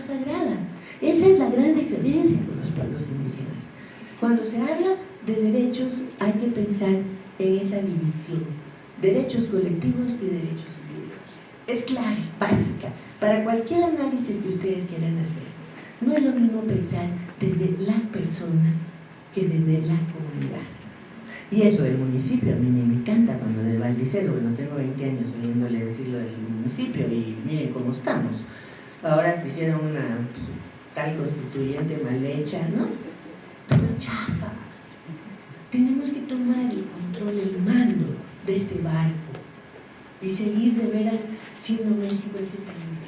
sagrada. Esa es la gran diferencia con los pueblos indígenas. Cuando se habla de derechos hay que pensar en esa división, derechos colectivos y derechos individuales. Es clave, básica, para cualquier análisis que ustedes quieran hacer. No es lo mismo pensar desde la persona que desde la comunidad. Y eso del municipio, a mí me encanta cuando del Valdicero, bueno, tengo 20 años oyéndole decirlo del municipio y miren cómo estamos. Ahora hicieron una pues, tal constituyente mal hecha, ¿no? Todo chafa. Tenemos que tomar el control, el mando de este barco y seguir de veras siendo México ese país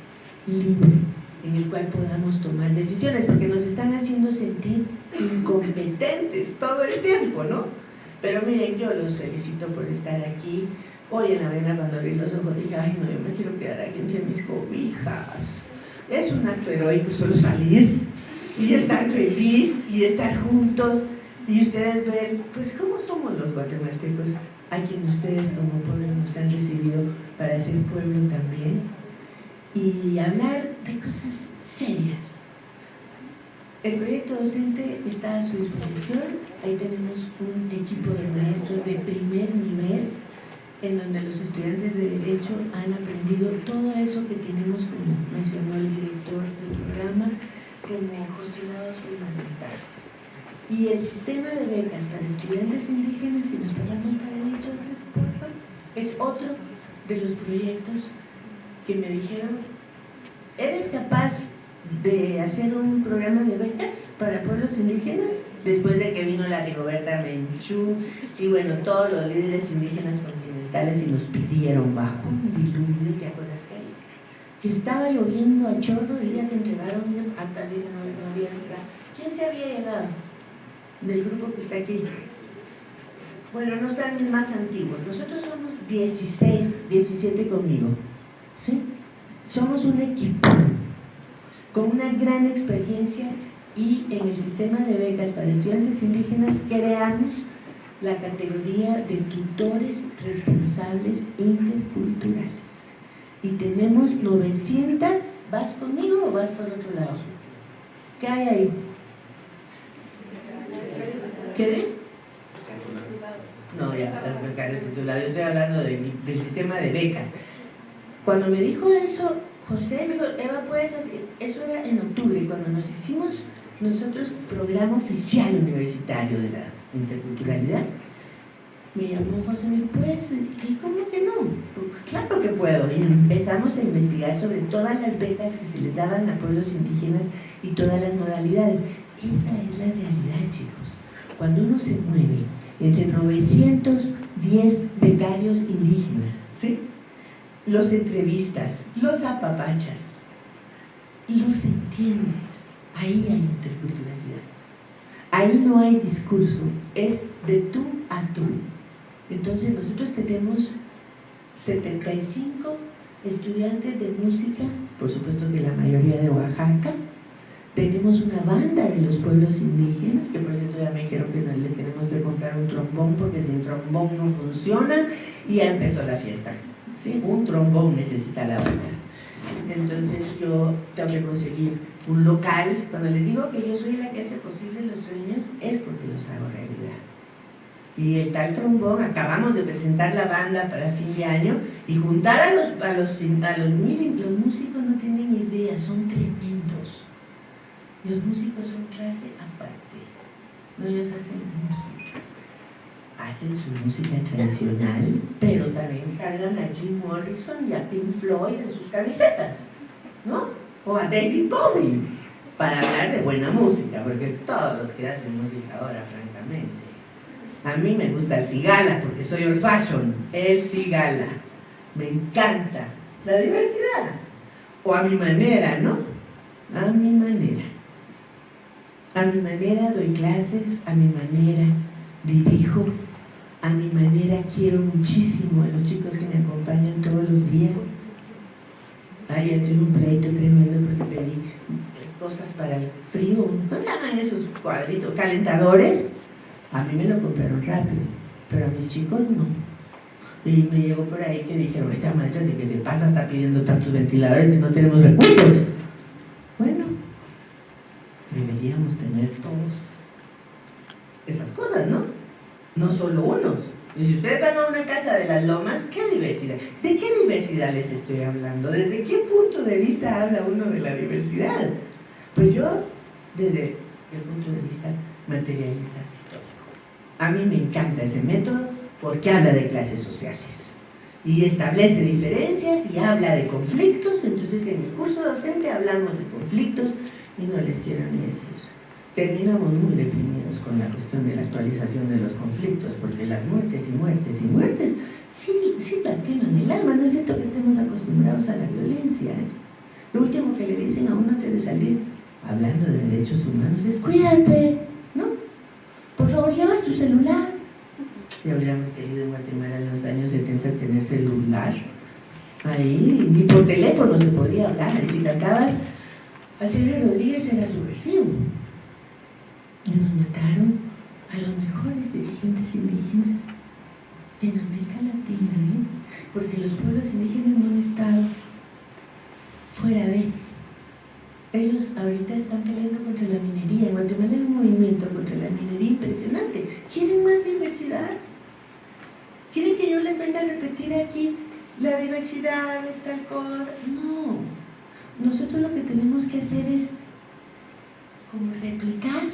libre en el cual podamos tomar decisiones, porque nos están haciendo sentir incompetentes todo el tiempo, ¿no? Pero miren, yo los felicito por estar aquí. Hoy en la mañana cuando abrí los ojos dije, ay no, yo me quiero quedar aquí entre mis cobijas. Es un acto heroico solo salir y estar feliz y estar juntos. Y ustedes ver, pues cómo somos los guatemaltecos a quien ustedes como pueblo nos han recibido para ser pueblo también. Y hablar de cosas serias. El proyecto docente está a su disposición, ahí tenemos un equipo de maestros de primer nivel en donde los estudiantes de Derecho han aprendido todo eso que tenemos, como mencionó el director del programa, como postulados fundamentales. Y el sistema de becas para estudiantes indígenas, si nos pasamos para el es otro de los proyectos que me dijeron, ¿eres capaz de hacer un programa de becas para pueblos indígenas, después de que vino la Rigoberta Menchú y bueno, todos los líderes indígenas y nos pidieron bajo un diluvio, ¿te acuerdas que Que estaba lloviendo a chorro el día que entregaron a tal vez no, no había ¿Quién se había llegado del grupo que está aquí? Bueno, no están más antiguos. Nosotros somos 16, 17 conmigo. ¿Sí? Somos un equipo con una gran experiencia y en el sistema de becas para estudiantes indígenas creamos la categoría de tutores responsables interculturales. Y tenemos 900, ¿vas conmigo o vas por otro lado? ¿Qué hay ahí? ¿Qué es? No, ya, yo estoy hablando del sistema de becas. Cuando me dijo eso, José me dijo, Eva, ¿puedes hacer? Eso era en octubre, cuando nos hicimos nosotros programa oficial universitario de la interculturalidad. Me llamó José, ¿me puedes? ¿Y cómo que no? Pues, claro que puedo. Y empezamos a investigar sobre todas las becas que se les daban a pueblos indígenas y todas las modalidades. Esta es la realidad, chicos. Cuando uno se mueve entre 910 becarios indígenas, ¿sí? los entrevistas, los apapachas, los entiendes. Ahí hay interculturalidad. Ahí no hay discurso, es de tú a tú. Entonces nosotros tenemos 75 estudiantes de música, por supuesto que la mayoría de Oaxaca, tenemos una banda de los pueblos indígenas, que por cierto ya me dijeron que les tenemos que comprar un trombón porque sin trombón no funciona, y ya empezó la fiesta. Un trombón necesita la banda. Entonces yo tengo que conseguir un local. Cuando les digo que yo soy la que hace posible los sueños, es porque los hago realidad. Y el tal trombón, acabamos de presentar la banda para fin de año y juntar a los, a los, a los miren, los músicos no tienen idea, son tremendos. Los músicos son clase aparte. No ellos hacen música hacen su música tradicional, pero también cargan a Jim Morrison y a Pink Floyd en sus camisetas, ¿no? O a David Bowie, para hablar de buena música, porque todos los que hacen música ahora, francamente. A mí me gusta el cigala, porque soy old fashion, el cigala. Me encanta la diversidad. O a mi manera, ¿no? A mi manera. A mi manera doy clases, a mi manera dirijo, a mi manera quiero muchísimo a los chicos que me acompañan todos los días. Ayer tuve un pleito tremendo porque pedí cosas para el frío. ¿Cómo se llaman esos cuadritos? Calentadores. A mí me lo compraron rápido, pero a mis chicos no. Y me llegó por ahí que dijeron, esta maestra de que se pasa está pidiendo tantos ventiladores y no tenemos recursos. Bueno, pudiéramos tener todos esas cosas, ¿no? No solo unos. Y si ustedes van a una casa de las lomas, ¿qué diversidad? ¿De qué diversidad les estoy hablando? ¿Desde qué punto de vista habla uno de la diversidad? Pues yo, desde el punto de vista materialista histórico. A mí me encanta ese método porque habla de clases sociales y establece diferencias y habla de conflictos, entonces en el curso docente hablamos de conflictos y no les quiero ni decir. Terminamos muy deprimidos con la cuestión de la actualización de los conflictos, porque las muertes y muertes y muertes sí, sí lastiman el alma, no es cierto que estemos acostumbrados a la violencia. ¿eh? Lo último que le dicen a uno antes de salir, hablando de derechos humanos, es cuídate, ¿no? Por favor, llevas tu celular. Ya hubiéramos querido en Guatemala en los años 70 tener celular. Ahí, ni por teléfono se podía hablar. Y si cantabas a Silvio Rodríguez era subversivo. Y nos mataron a los mejores dirigentes indígenas en América Latina, ¿eh? porque los pueblos indígenas no han estado fuera de ellos ahorita están peleando contra la minería. En Guatemala hay un movimiento contra la minería impresionante. ¿Quieren más diversidad? ¿Quieren que yo les venga a repetir aquí la diversidad es tal cosa? No. Nosotros lo que tenemos que hacer es como replicar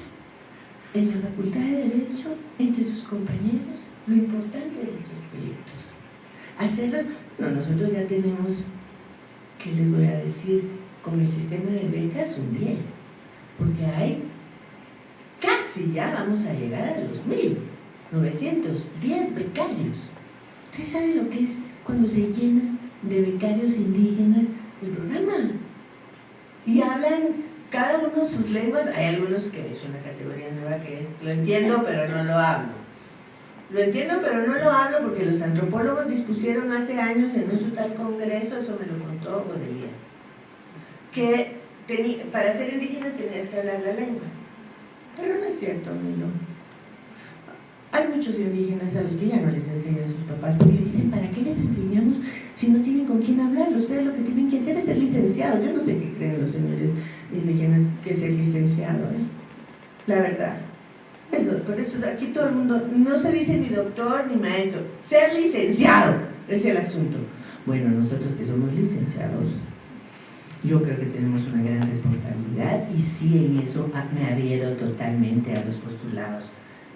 en la Facultad de Derecho entre sus compañeros lo importante de estos proyectos. Hacerlo, no, nosotros ya tenemos, ¿qué les voy a decir? Con el sistema de becas un 10, porque hay casi ya vamos a llegar a los 1910 becarios. ¿Ustedes saben lo que es cuando se llena de becarios indígenas el programa? Y hablan cada uno sus lenguas, hay algunos que es una categoría nueva que es, lo entiendo pero no lo hablo. Lo entiendo pero no lo hablo porque los antropólogos dispusieron hace años en un tal congreso, eso me lo contó Godelia, que para ser indígena tenías que hablar la lengua. Pero no es cierto, no. Hay muchos indígenas a los que ya no les enseñan a sus papás porque dicen, ¿para qué les enseñamos si no tienen con quién hablar? Ustedes lo que tienen que hacer es ser licenciados. Yo no sé qué creen los señores indígenas que ser licenciado, ¿eh? la verdad. Por eso aquí todo el mundo, no se dice ni doctor ni maestro, ser licenciado es el asunto. Bueno, nosotros que somos licenciados, yo creo que tenemos una gran responsabilidad y sí en eso me adhiero totalmente a los postulados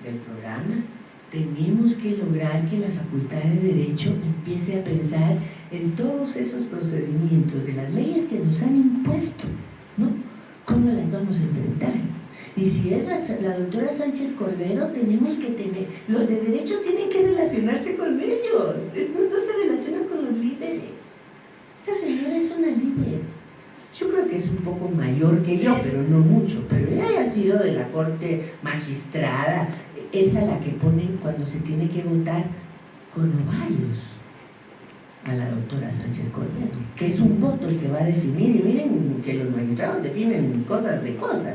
del programa. Tenemos que lograr que la Facultad de Derecho empiece a pensar en todos esos procedimientos de las leyes que nos han impuesto ¿no? ¿Cómo las vamos a enfrentar? Y si es la, doctora Sánchez Cordero, tenemos que tener, los de derecho tienen que relacionarse con ellos, no, se relacionan con los líderes. Esta señora es una líder. Yo creo que es un poco mayor que yo, pero no mucho. Pero ella ha sido de la corte magistrada, esa la que ponen cuando se tiene que votar con ovarios a la doctora Sánchez Cordero, que es un voto el que va a definir, y miren que los magistrados definen cosas de cosas,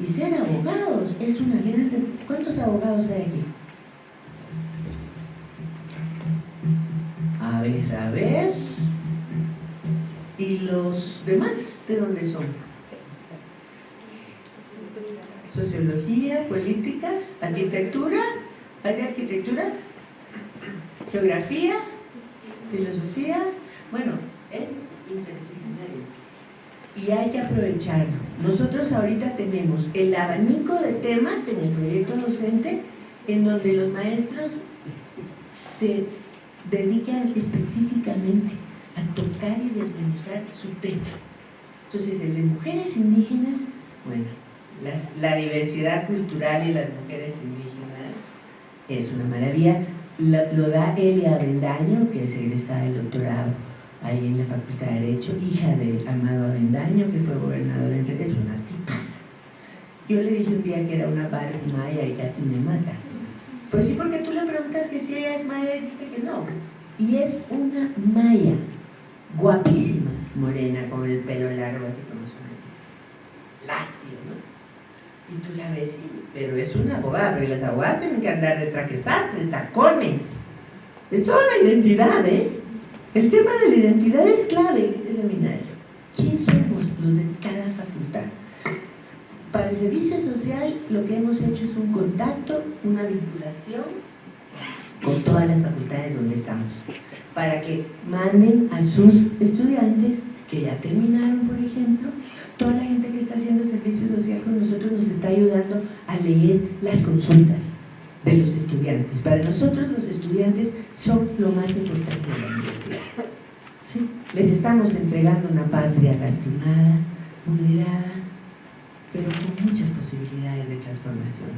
y ser abogados es una gran... ¿Cuántos abogados hay aquí? A ver, a ver... ¿Y los demás de dónde son? Sociología, políticas, arquitectura, ¿hay de arquitectura? Geografía, filosofía, bueno, es interdisciplinario y hay que aprovecharlo. Nosotros ahorita tenemos el abanico de temas en el proyecto docente en donde los maestros se dedican específicamente a tocar y desmenuzar su tema. Entonces, el de mujeres indígenas, bueno, la diversidad cultural y las mujeres indígenas es una maravilla lo, da Elia Avendaño, que es egresada del doctorado ahí en la Facultad de Derecho, hija de Amado Avendaño, que fue gobernador entre es una tipaza. Yo le dije un día que era una Barbie maya y casi me mata. Pues sí, porque tú le preguntas que si ella es maya y dice que no. Y es una maya, guapísima, morena, con el pelo largo, así como su lacio, ¿no? Y tú la ves, pero es una abogada, pero las abogadas tienen que andar de traje sastre, tacones. Es toda la identidad, ¿eh? El tema de la identidad es clave en este seminario. ¿Quién somos los de cada facultad? para el servicio social lo que hemos hecho es un contacto, una vinculación con todas las facultades donde estamos, para que manden a sus estudiantes que ya terminaron, por ejemplo, toda la gente que está haciendo servicio social con nosotros nos está ayudando a leer las consultas de los estudiantes. Para nosotros los estudiantes son lo más importante de la universidad. Les estamos entregando una patria lastimada, vulnerada, pero con muchas posibilidades de transformación.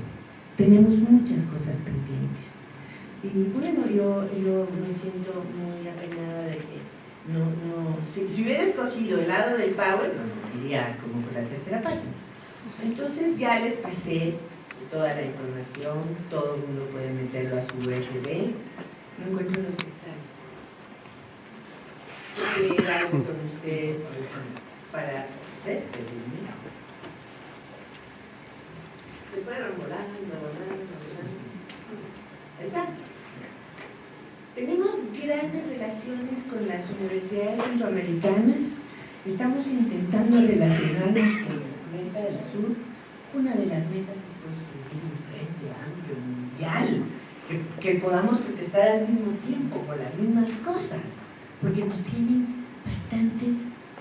Tenemos muchas cosas pendientes. Y bueno, yo, yo me siento muy apenada de que no, no, si, hubiera escogido el lado del power, no, iría como por la tercera página. Entonces ya les pasé toda la información, todo el mundo puede meterlo a su USB. No encuentro los mensajes. Quiero algo con ustedes para despedirme. Se fueron volando, volando, volando. Ahí está. Tenemos grandes relaciones con las universidades centroamericanas. Estamos intentando relacionarnos con América del Sur. Una de las metas es construir un frente amplio, mundial, que, podamos protestar al mismo tiempo con las mismas cosas, porque nos tienen bastante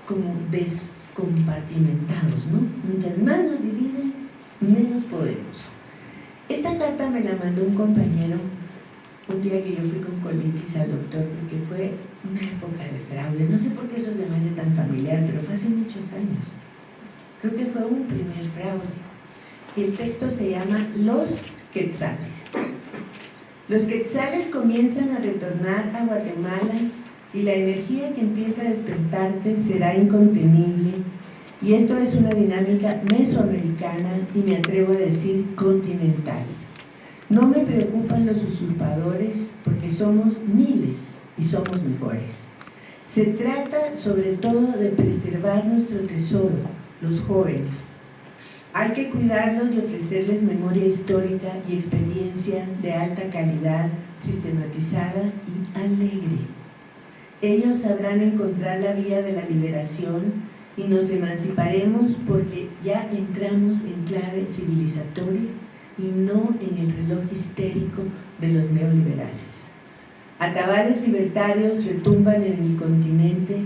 como descompartimentados, ¿no? Mientras más nos dividen, menos podemos. Esta carta me la mandó un compañero un día que yo fui con colitis al doctor porque fue una época de fraude. No sé por qué eso se me hace tan familiar, pero fue hace muchos años. Creo que fue un primer fraude. Y el texto se llama Los Quetzales. Los Quetzales comienzan a retornar a Guatemala y la energía que empieza a despertarte será incontenible. Y esto es una dinámica mesoamericana y me atrevo a decir continental. No me preocupan los usurpadores porque somos miles y somos mejores. Se trata sobre todo de preservar nuestro tesoro, los jóvenes. Hay que cuidarlos y ofrecerles memoria histórica y experiencia de alta calidad, sistematizada y alegre. Ellos sabrán encontrar la vía de la liberación y nos emanciparemos porque ya entramos en clave civilizatoria y no en el reloj histérico de los neoliberales. Atabales libertarios retumban en el continente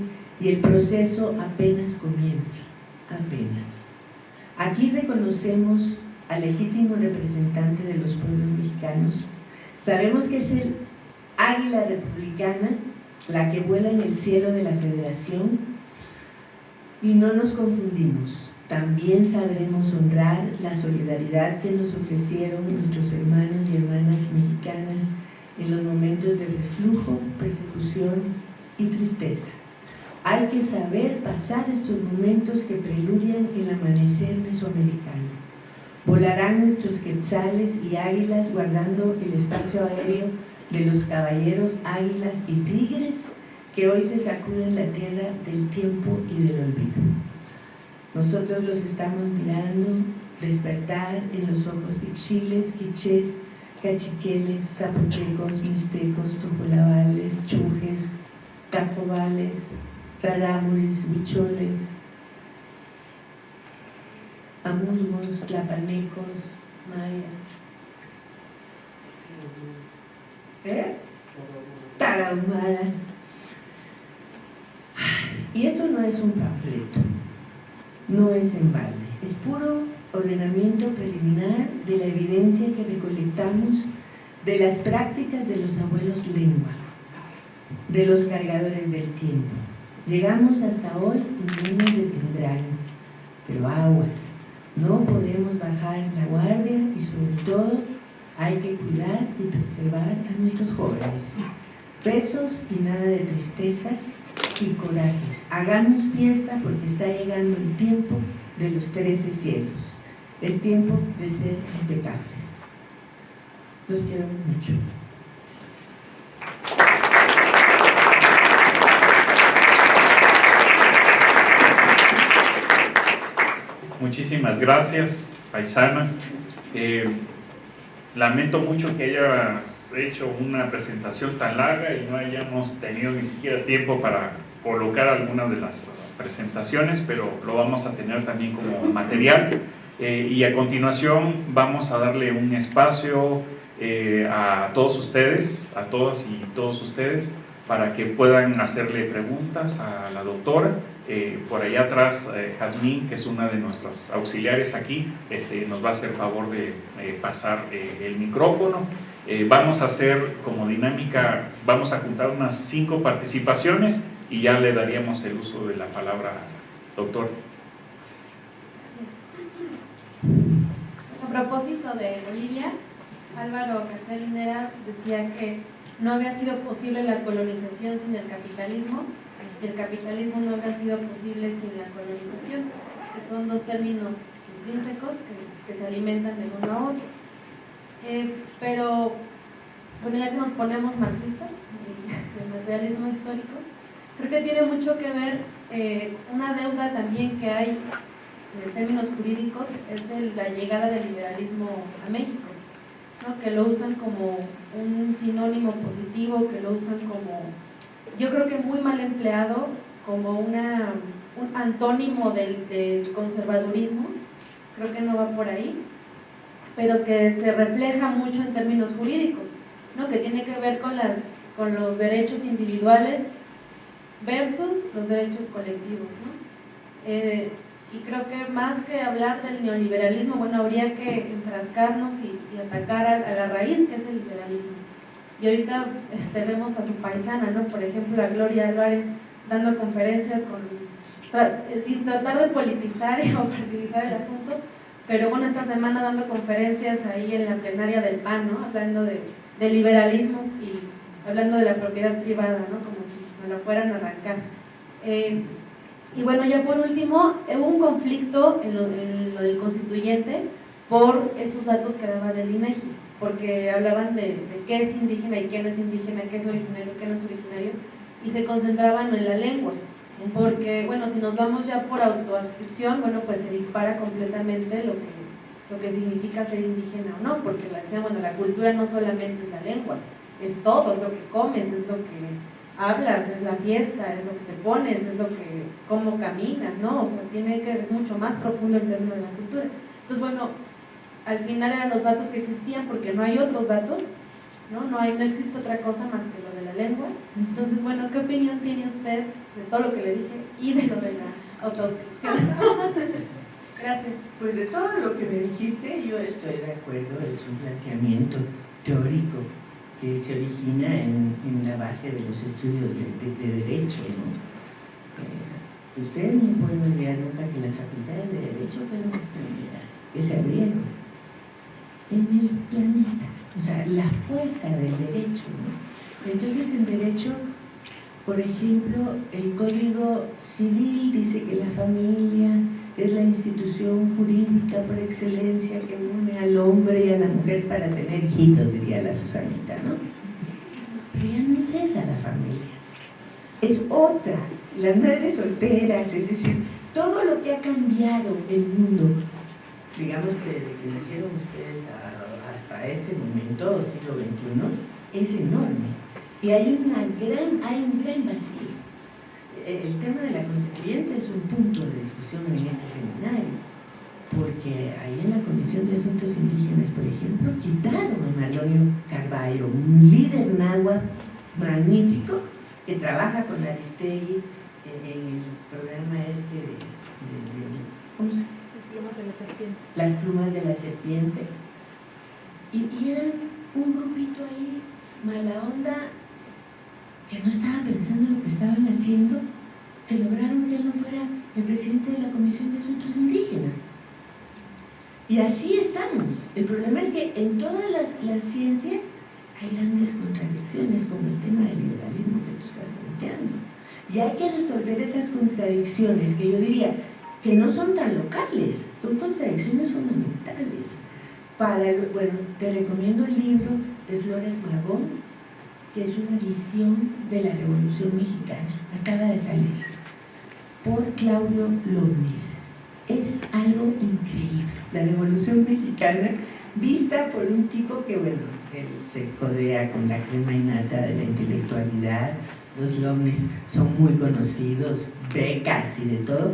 y el proceso apenas comienza, apenas. Aquí reconocemos al legítimo representante de los pueblos mexicanos. Sabemos que es el águila republicana, la que vuela en el cielo de la federación, y no nos confundimos también sabremos honrar la solidaridad que nos ofrecieron nuestros hermanos y hermanas mexicanas en los momentos de reflujo, persecución y tristeza. Hay que saber pasar estos momentos que preludian el amanecer mesoamericano. Volarán nuestros quetzales y águilas guardando el espacio aéreo de los caballeros, águilas y tigres que hoy se sacuden la tierra del tiempo y del olvido. Nosotros los estamos mirando despertar en los ojos de chiles, quichés, cachiqueles, zapotecos, mixtecos, tojolabales, chujes, tacobales, rarámuris, bicholes, amusgos, tlapanecos, mayas. ¿Eh? Tarahumaras. Y esto no es un panfleto no es en balde, es puro ordenamiento preliminar de la evidencia que recolectamos de las prácticas de los abuelos lengua, de los cargadores del tiempo. Llegamos hasta hoy y no nos detendrán, pero aguas, no podemos bajar la guardia y sobre todo hay que cuidar y preservar a nuestros jóvenes. Besos y nada de tristezas, y corajes. Hagamos fiesta porque está llegando el tiempo de los trece cielos. Es tiempo de ser impecables. Los quiero mucho. Muchísimas gracias, paisana. Eh, lamento mucho que hayas hecho una presentación tan larga y no hayamos tenido ni siquiera tiempo para colocar algunas de las presentaciones, pero lo vamos a tener también como material. Eh, y a continuación vamos a darle un espacio eh, a todos ustedes, a todas y todos ustedes, para que puedan hacerle preguntas a la doctora. Eh, por allá atrás, Jazmín, que es una de nuestras auxiliares aquí, este, nos va a hacer favor de pasar el micrófono. Vamos a hacer como dinámica, vamos a juntar unas cinco participaciones y ya le daríamos el uso de la palabra, doctor. A propósito de Bolivia, Álvaro García Linera decía que no había sido posible la colonización sin el capitalismo y el capitalismo no había sido posible sin la colonización, que son dos términos intrínsecos que, se alimentan de uno a otro. Eh, pero, bueno, ya que nos ponemos marxistas, el materialismo histórico, creo que tiene mucho que ver eh, una deuda también que hay en términos jurídicos es la llegada del liberalismo a México, que lo usan como un sinónimo positivo, que lo usan como, yo creo que muy mal empleado, como una, un antónimo del, del conservadurismo, creo que no va por ahí, pero que se refleja mucho en términos jurídicos, ¿no? que tiene que ver con, las, con los derechos individuales versus los derechos colectivos. ¿no? Eh, y creo que más que hablar del neoliberalismo, bueno, habría que enfrascarnos y, atacar a, la raíz que es el liberalismo. Y ahorita este, vemos a su paisana, ¿no? Por ejemplo, a Gloria Álvarez dando conferencias con, sin tratar de politizar o partidizar el asunto, pero bueno, esta semana dando conferencias ahí en la plenaria del PAN, ¿no? Hablando de, de liberalismo y hablando de la propiedad privada, ¿no? Como si me lo fueran a arrancar. Eh, y bueno, ya por último, hubo un conflicto en lo, del constituyente por estos datos que daba del INEGI, porque hablaban de, qué es indígena y qué no es indígena, qué es originario, qué no es originario, y se concentraban en la lengua, porque, bueno, si nos vamos ya por autoascripción, bueno, pues se dispara completamente lo que, lo que significa ser indígena o no, porque la, bueno, la cultura no solamente es la lengua, es todo, es lo que comes, es lo que hablas, es la fiesta, es lo que te pones, es lo que, cómo caminas, ¿no? O sea, tiene que, es mucho más profundo el término de la cultura. Entonces, bueno, al final eran los datos que existían porque no hay otros datos, ¿no? No, hay, no existe otra cosa más que lo de la lengua. Entonces, bueno, ¿qué opinión tiene usted de todo lo que le dije y de lo de la autodescripción? Gracias. Pues de todo lo que me dijiste, yo estoy de acuerdo, es un planteamiento teórico que se origina en, la base de los estudios de, Derecho. ¿no? Eh, ustedes no pueden olvidar nunca que las facultades de Derecho fueron primeras que se abrieron en el planeta. O sea, la fuerza del derecho. ¿no? Entonces, en Derecho, por ejemplo, el Código Civil dice que la familia es la institución jurídica por excelencia que une al hombre y a la mujer para tener hijitos, diría la Susanita, ¿no? Pero ya no es esa la familia, es otra, las madres solteras, es decir, todo lo que ha cambiado el mundo, digamos que desde que nacieron ustedes hasta este momento, siglo XXI, es enorme. Y hay, una gran, hay un gran vacío el tema de la constituyente es un punto de discusión en este seminario, porque ahí en la Comisión de Asuntos Indígenas, por ejemplo, quitaron a Malonio Carballo, un líder náhuatl magnífico que trabaja con Aristegui en el programa este de, ¿cómo se llama? Las plumas de la serpiente. Las plumas de la serpiente. Y, y eran un grupito ahí, mala onda, que no estaba pensando en lo que estaban haciendo, que lograron que él no fuera el presidente de la Comisión de Asuntos Indígenas. Y así estamos. El problema es que en todas las, ciencias hay grandes contradicciones, como el tema del liberalismo que tú estás planteando. Y hay que resolver esas contradicciones, que yo diría que no son tan locales, son contradicciones fundamentales. Para, bueno, te recomiendo el libro de Flores Magón, que es una visión de la Revolución Mexicana, acaba de salir, por Claudio López. Es algo increíble. La Revolución Mexicana vista por un tipo que, bueno, él se codea con la crema innata de la intelectualidad, los Lomnis son muy conocidos, becas y de todo,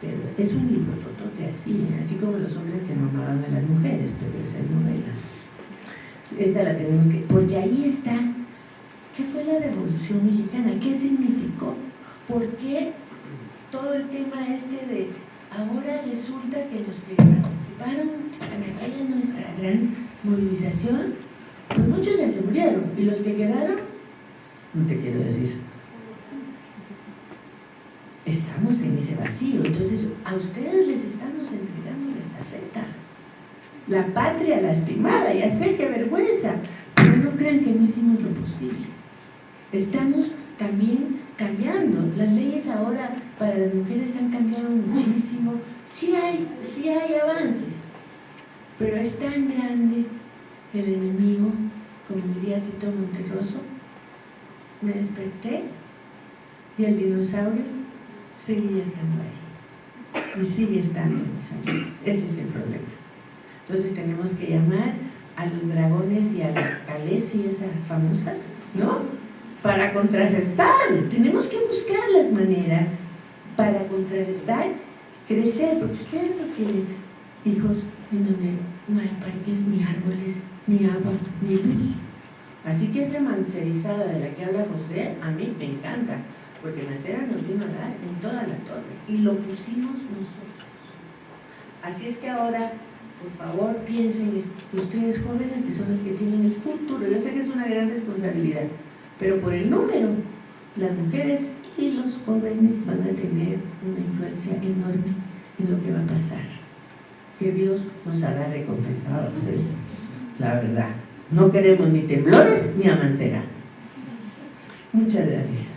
pero es un libro totote así, así como los hombres que no a las mujeres, pero esa es novela. Esta la tenemos que, porque ahí está, ¿qué fue la Revolución Mexicana? ¿Qué significó? ¿Por qué todo el tema este de ahora resulta que los que participaron en aquella nuestra gran movilización, pues muchos ya se murieron, y los que quedaron, no te quiero decir, estamos en ese vacío. Entonces, a ustedes les estamos entregando la estafeta. La patria lastimada, ya sé qué vergüenza, pero no crean que no hicimos lo posible. Estamos también cambiando. Las leyes ahora para las mujeres han cambiado muchísimo. Sí hay, sí hay avances, pero es tan grande el enemigo, como diría Tito Monterroso. Me desperté y el dinosaurio sigue estando ahí. Y sigue estando mis amigos. Ese es el problema. Entonces tenemos que llamar a los dragones y a la Calesi, esa famosa, ¿no? Para contrarrestar. Tenemos que buscar las maneras para contrarrestar, crecer, porque ustedes no tienen hijos en donde no hay parques, ni árboles, ni agua, ni luz. Así que esa mancerizada de la que habla José, a mí me encanta porque Macera nos vino a dar en toda la torre y lo pusimos nosotros. Así es que ahora, por favor, piensen ustedes jóvenes que son los que tienen el futuro. Yo sé que es una gran responsabilidad, pero por el número, las mujeres y los jóvenes van a tener una influencia enorme en lo que va a pasar. Que Dios nos haga reconfesados, la verdad. No queremos ni temblores ni amancera. Muchas gracias.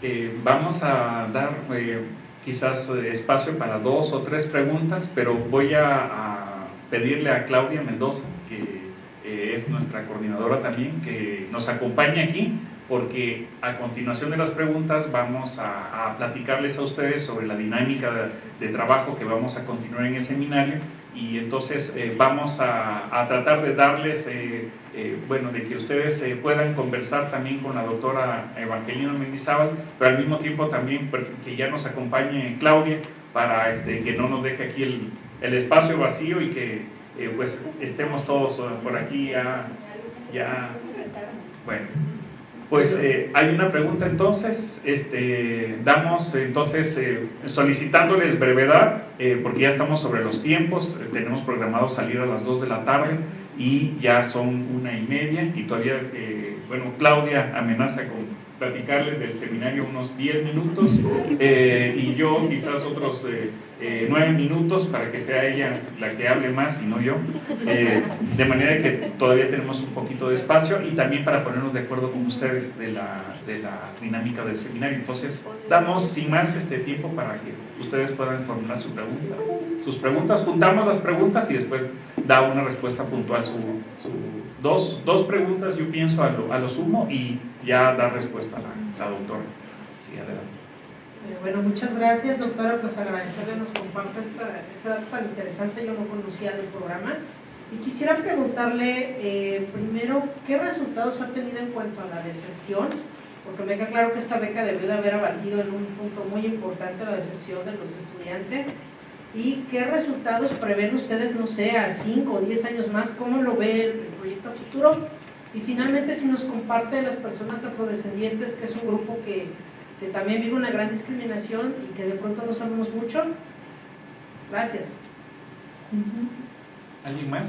Eh, vamos a dar eh, quizás eh, espacio para dos o tres preguntas, pero voy a, pedirle a Claudia Mendoza, que es nuestra coordinadora también, que nos acompañe aquí, porque a continuación de las preguntas vamos a, platicarles a ustedes sobre la dinámica de trabajo que vamos a continuar en el seminario. Y entonces eh, vamos a, tratar de darles, eh, eh, bueno, de que ustedes puedan conversar también con la doctora Evangelina Mendizábal, pero al mismo tiempo también que ya nos acompañe Claudia para este, que no nos deje aquí el, el espacio vacío y que pues estemos todos por aquí ya, ya bueno. Pues eh, hay una pregunta entonces, este, damos entonces eh, solicitándoles brevedad, eh, porque ya estamos sobre los tiempos, tenemos programado salir a las 2 de la tarde y ya son una y media y todavía, bueno, Claudia amenaza con platicarles del seminario unos 10 minutos y yo quizás otros eh, nueve minutos para que sea ella la que hable más y no yo, eh, de manera que todavía tenemos un poquito de espacio y también para ponernos de acuerdo con ustedes de la, de la dinámica del seminario. Entonces, damos sin más este tiempo para que ustedes puedan formular su pregunta, sus preguntas, juntamos las preguntas y después da una respuesta puntual, su, dos, dos, preguntas yo pienso a lo, a lo, sumo y ya da respuesta la, la doctora. Sí, adelante. Eh, bueno, muchas gracias, doctora. Pues agradecerle nos comparta esta, esta tan interesante, yo no conocía del programa. Y quisiera preguntarle eh, primero, ¿qué resultados ha tenido en cuanto a la deserción? Porque me queda claro que esta beca debió de haber abatido en un punto muy importante la deserción de los estudiantes. ¿Y qué resultados prevén ustedes, no sé, a 5 o 10 años más? ¿Cómo lo ve el, proyecto futuro? Y finalmente, si nos comparte las personas afrodescendientes, que es un grupo que que también vive una gran discriminación y que de pronto no sabemos mucho. Gracias. ¿Alguien más?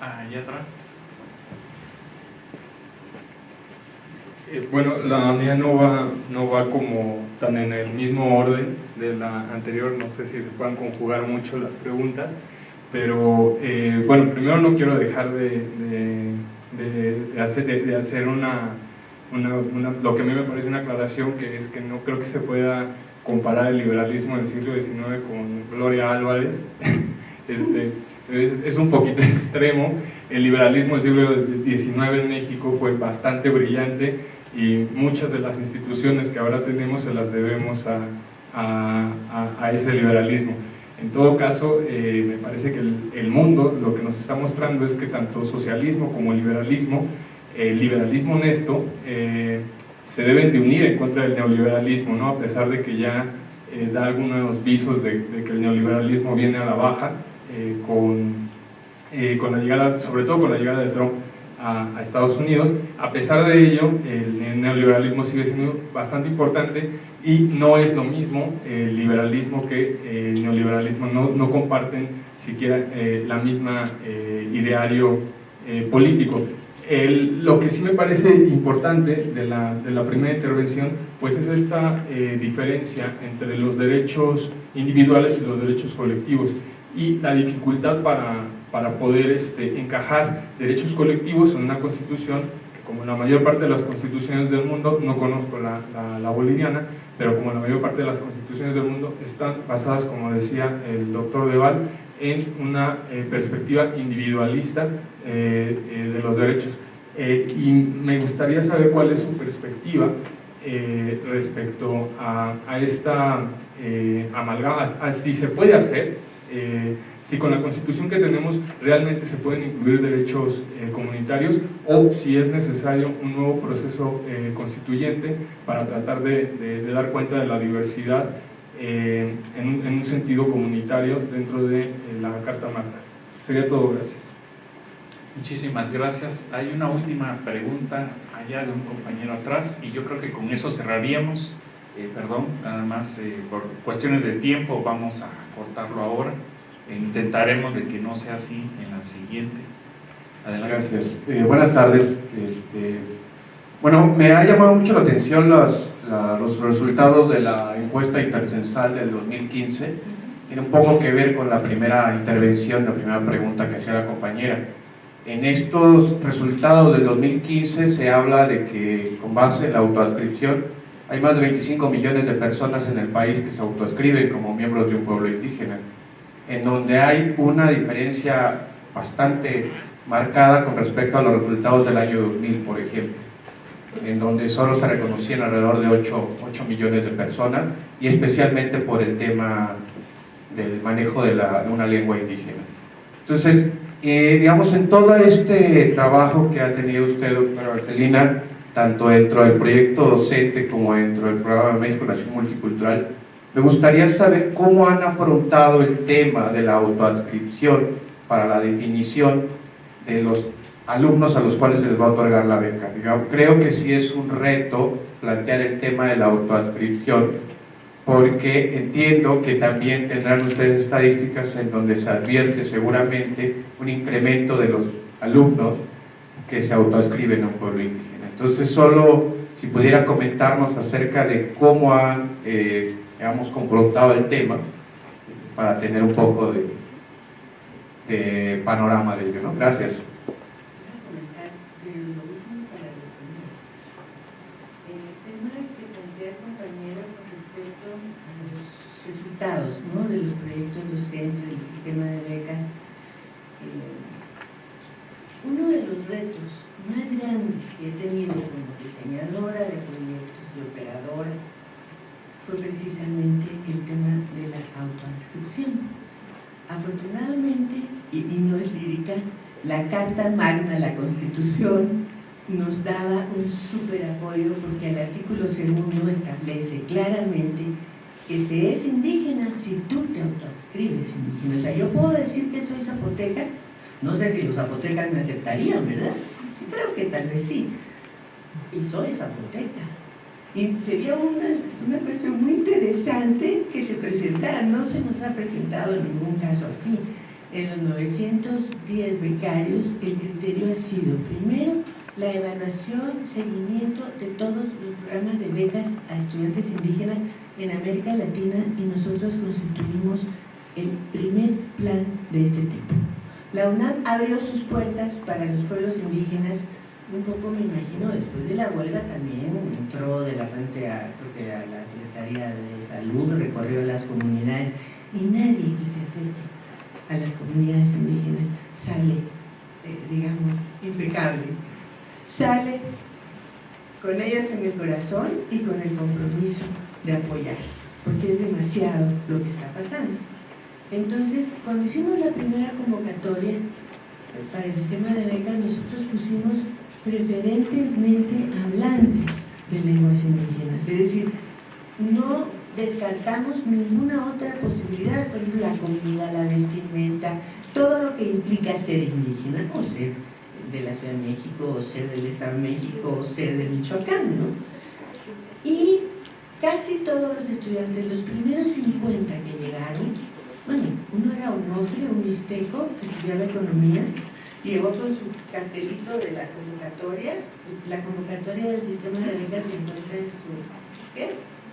Allá atrás. Eh, bueno, la mía no va, no va como tan en el mismo orden de la anterior, no sé si se puedan conjugar mucho las preguntas, pero eh, bueno, primero no quiero dejar de, de, hacer, de hacer una una, lo que a mí me parece una aclaración que es que no creo que se pueda comparar el liberalismo del siglo XIX con Gloria Álvarez. este, es, un poquito extremo. El liberalismo del siglo XIX en México fue bastante brillante y muchas de las instituciones que ahora tenemos se las debemos a, a, a, ese liberalismo. En todo caso, eh, me parece que el, el mundo lo que nos está mostrando es que tanto socialismo como liberalismo el liberalismo honesto eh, se deben de unir en contra del neoliberalismo, ¿no? a pesar de que ya eh, da algunos visos de, que el neoliberalismo viene a la baja eh, con, con la llegada, sobre todo con la llegada de Trump a, Estados Unidos. A pesar de ello, el neoliberalismo sigue siendo bastante importante y no es lo mismo el liberalismo que el neoliberalismo, no, no comparten siquiera la misma ideario político lo que sí me parece importante de la, de la primera intervención pues es esta eh, diferencia entre los derechos individuales y los derechos colectivos y la dificultad para, para poder este, encajar derechos colectivos en una constitución que como la mayor parte de las constituciones del mundo, no conozco la, la, boliviana, pero como la mayor parte de las constituciones del mundo están basadas, como decía el doctor Deval, en una eh, perspectiva individualista eh, eh, de los derechos. y me gustaría saber cuál es su perspectiva respecto a, a esta amalgama, si se puede hacer, si con la constitución que tenemos realmente se pueden incluir derechos comunitarios o si es necesario un nuevo proceso constituyente para tratar de, de dar cuenta de la diversidad eh, en, un sentido comunitario dentro de eh, la Carta Magna. Sería todo, gracias. Muchísimas gracias. Hay una última pregunta allá de un compañero atrás y yo creo que con eso cerraríamos. Eh, perdón, nada más por cuestiones de tiempo vamos a cortarlo ahora. E intentaremos de que no sea así en la siguiente. Adelante. Gracias. buenas tardes. Este, bueno, me ha llamado mucho la atención las, los resultados de la encuesta intercensal del 2015 tiene un poco que ver con la primera intervención, la primera pregunta que hacía la compañera. En estos resultados del 2015 se habla de que con base en la autoadscripción hay más de 25 millones de personas en el país que se autoascriben como miembros de un pueblo indígena, en donde hay una diferencia bastante marcada con respecto a los resultados del año 2000, por ejemplo en donde solo se reconocían alrededor de 8, 8 millones de personas y especialmente por el tema del manejo de, la, de una lengua indígena. Entonces, eh, digamos, en todo este trabajo que ha tenido usted, doctora Barcelina, tanto dentro del proyecto docente como dentro del programa de México Nación Multicultural, me gustaría saber cómo han afrontado el tema de la autoadscripción para la definición de los alumnos a los cuales se les va a otorgar la beca. creo que sí es un reto plantear el tema de la autoadscripción, porque entiendo que también tendrán ustedes estadísticas en donde se advierte seguramente un incremento de los alumnos que se autoascriben a un pueblo indígena. Entonces, solo si pudiera comentarnos acerca de cómo han, eh, confrontado el tema, para tener un poco de, panorama de ello. Gracias. ¿no? de los docentes, del sistema de becas. Eh, uno de los retos más grandes que he tenido como diseñadora de proyectos, de operadora, fue precisamente el tema de la autoinscripción. Afortunadamente, y, y no es lírica, la Carta Magna, la Constitución, nos daba un súper apoyo porque el artículo segundo establece claramente que se es indígena si tú te autoadscribes indígena. O sea, yo puedo decir que soy zapoteca, no sé si los zapotecas me aceptarían, ¿verdad? Creo que tal vez sí. Y soy zapoteca. Y sería una, una cuestión muy interesante que se presentara, no se nos ha presentado en ningún caso así. En los 910 becarios el criterio ha sido, primero, la evaluación, seguimiento de todos los programas de becas a estudiantes indígenas en América Latina y nosotros constituimos el primer plan de este tipo. La UNAM abrió sus puertas para los pueblos indígenas, un poco me imagino, después de la huelga también entró de la frente a, a la Secretaría de Salud, recorrió las comunidades y nadie que se acerque a las comunidades indígenas sale, eh, digamos, impecable. Sale con ellas en el corazón y con el compromiso de apoyar, porque es demasiado lo que está pasando. Entonces, cuando hicimos la primera convocatoria para el sistema de becas, nosotros pusimos preferentemente hablantes de lenguas indígenas, es decir, no descartamos ninguna otra posibilidad, por ejemplo, la comida, la vestimenta, todo lo que implica ser indígena, o ser de la Ciudad de México, o ser del Estado de México, o ser de Michoacán, ¿no? Y casi todos los estudiantes, los primeros 50 que llegaron, bueno, uno era Onofre, un mixteco, que estudiaba economía, llegó con su cartelito de la convocatoria, la convocatoria del sistema de becas se encuentra en su, ¿qué?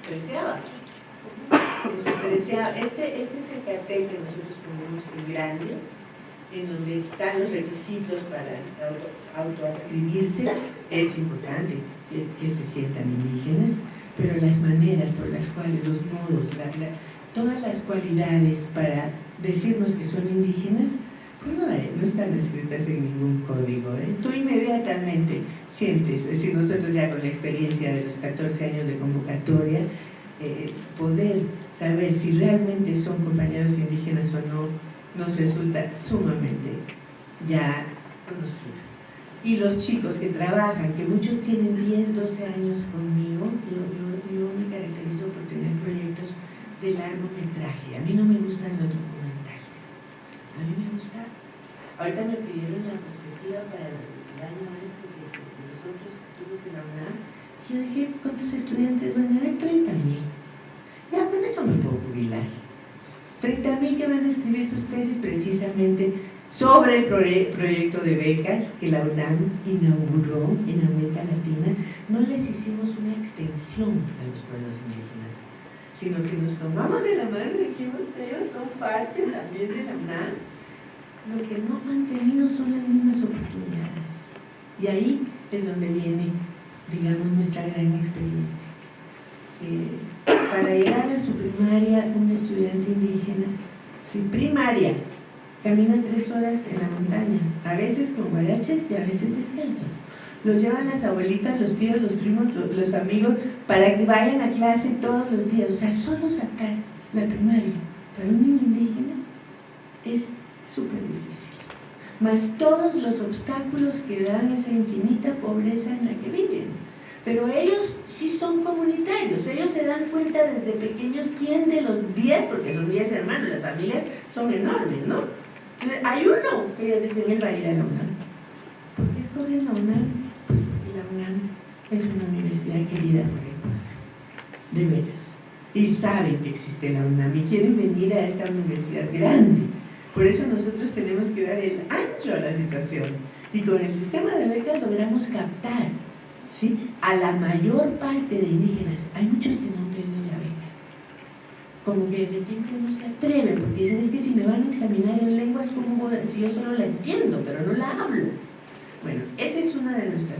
Treceava. Este, este es el cartel que nosotros ponemos en grande, en donde están los requisitos para autoadscribirse, es importante que, se sientan indígenas, pero las maneras por las cuales, los modos, todas las cualidades para decirnos que son indígenas, pues no, no están escritas en ningún código. ¿eh? Tú inmediatamente sientes, es decir, nosotros ya con la experiencia de los 14 años de convocatoria, eh, poder saber si realmente son compañeros indígenas o no, nos resulta sumamente ya conocido. Y los chicos que trabajan, que muchos tienen 10, 12 años conmigo, yo, yo, me caracterizo por tener proyectos de largometraje. A mí no me gustan los documentales. A mí me gusta... Ahorita me pidieron la perspectiva para el año este que nosotros tuvimos que la Yo dije, ¿cuántos estudiantes van a haber? 30 mil. Ya, con eso me puedo jubilar. 30.000 que van a escribir sus tesis precisamente sobre el proyecto de becas que la UNAM inauguró en América Latina, no les hicimos una extensión a los pueblos indígenas, sino que nos tomamos de la mano y dijimos, ellos son parte también de la UNAM. Lo que no han tenido son las mismas oportunidades. Y ahí es donde viene, digamos, nuestra gran experiencia. Eh, para llegar a su primaria, un estudiante indígena, sin primaria, camina tres horas en la montaña, a veces con guaraches y a veces descalzos. Los llevan las abuelitas, los tíos, los primos, los amigos, para que vayan a clase todos los días. O sea, solo sacar la primaria para un niño indígena es súper difícil. Más todos los obstáculos que dan esa infinita pobreza en la que viven. Pero ellos sí son comunitarios, ellos se dan cuenta desde pequeños quién de los 10, porque son 10 hermanos, las familias son enormes, ¿no? Hay uno que ellos dicen, él va a ir a la UNAM. ¿Por qué escogen la UNAM? Pues porque la UNAM es una universidad querida por el pueblo, de veras. Y saben que existe la UNAM y quieren venir a esta universidad grande. Por eso nosotros tenemos que dar el ancho a la situación. Y con el sistema de becas logramos captar a la mayor parte de indígenas. Hay muchos que no han. Como que de repente no se atreven, porque dicen, es que si me van a examinar en lenguas, ¿cómo si yo solo la entiendo, pero no la hablo? Bueno, esa es una de nuestras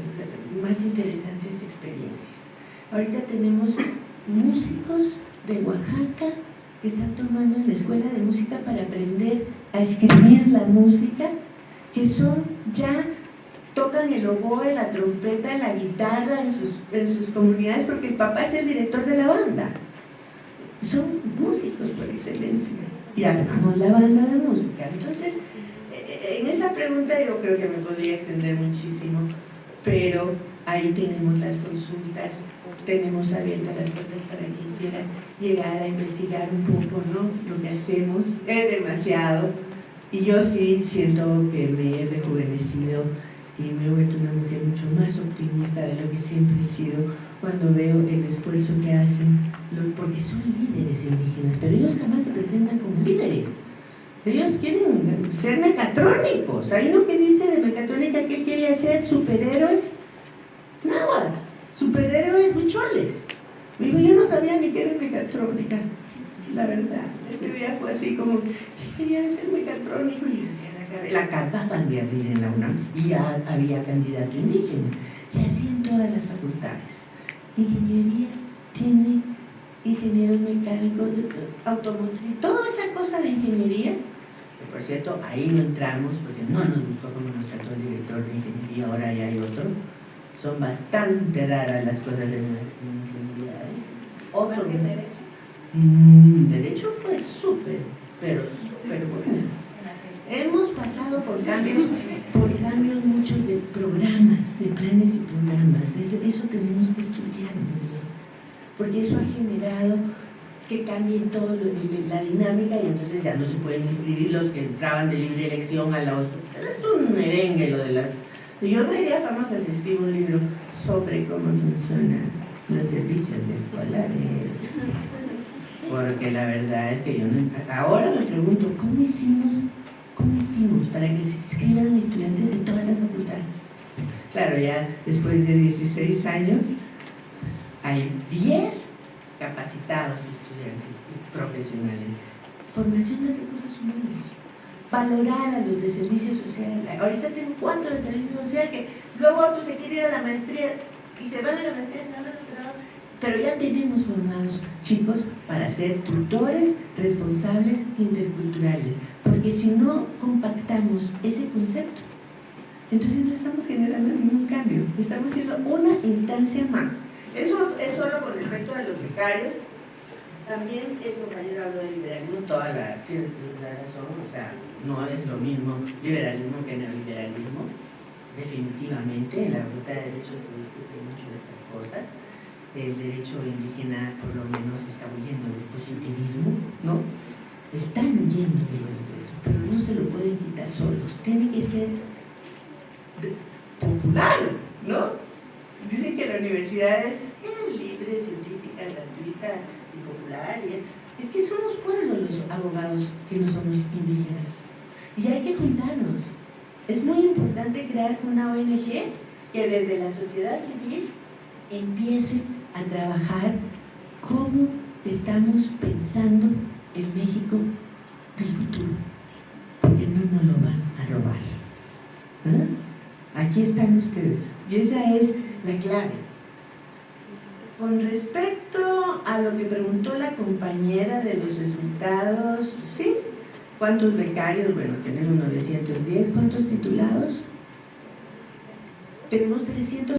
más interesantes experiencias. Ahorita tenemos músicos de Oaxaca que están tomando en la escuela de música para aprender a escribir la música, que son ya tocan el oboe, la trompeta, la guitarra en sus, en sus comunidades porque el papá es el director de la banda. Son músicos por excelencia y armamos la banda de música. Entonces, eh, en esa pregunta yo creo que me podría extender muchísimo, pero ahí tenemos las consultas, tenemos abiertas las puertas para quien quiera llegar a investigar un poco ¿no? lo que hacemos. Es demasiado y yo sí siento que me he rejuvenecido y me he vuelto una mujer mucho más optimista de lo que siempre he sido cuando veo el esfuerzo que hacen, porque son líderes indígenas, pero ellos jamás se presentan como líderes. Ellos quieren ser mecatrónicos. Hay uno que dice de mecatrónica que él quería ser superhéroes nada, superhéroes bucholes. Digo, yo no sabía ni qué era mecatrónica, la verdad. Ese día fue así como, quería ser mecatrónico y decía, la acababan de abrir en la UNAM y ya había candidato indígena. Y así en todas las facultades. Ingeniería tiene ingenieros mecánicos, automotriz, toda esa cosa de ingeniería, que por cierto, ahí no entramos porque no nos gustó como nos trató el director de ingeniería, ahora ya hay otro. Son bastante raras las cosas de ingeniería. ¿eh? Otro derecho? Mm, derecho fue súper, pero súper bueno hemos pasado por cambios, por cambios muchos de programas, de tenemos que estudiar muy bien, porque eso ha generado que cambie todo lo, la dinámica y entonces ya no se pueden inscribir los que entraban de libre elección a la otra. Es un merengue lo de las... Yo me iría famosa si escribo un libro sobre cómo funcionan los servicios escolares. Porque la verdad es que yo no... Ahora me pregunto, ¿cómo hicimos, cómo hicimos para que se inscriban estudiantes de todas las facultades? Claro, ya después de 16 años, hay 10 capacitados estudiantes y profesionales. Formación de recursos humanos. Valorar a los de servicio social. Ahorita tengo cuatro de servicio social que luego otros se quieren ir a la maestría y se van a la maestría, se van a. Pero ya tenemos formados chicos para ser tutores responsables interculturales. Porque si no compactamos ese concepto, entonces no estamos generando ningún cambio. Estamos siendo una instancia más. Eso es solo con respecto a los becarios. También el compañero habló de liberalismo, toda la, la razón, o sea, no es lo mismo liberalismo que neoliberalismo. Definitivamente, en la ruta de derechos se discute mucho de estas cosas. El derecho indígena, por lo menos, está huyendo del positivismo, ¿no? Están huyendo de eso, pero no se lo pueden quitar solos. Tiene que ser popular, la universidad es libre, científica, gratuita y popular. es que somos pueblos los abogados que no somos indígenas. Y hay que juntarnos. Es muy importante crear una ONG que desde la sociedad civil empiece a trabajar cómo estamos pensando el México del futuro. Porque no nos lo van a robar. ¿Eh? Aquí están ustedes. Y esa es la clave. Con respecto a lo que preguntó la compañera de los resultados, ¿sí? ¿Cuántos becarios? Bueno, tenemos 910. ¿Cuántos titulados? Tenemos 300.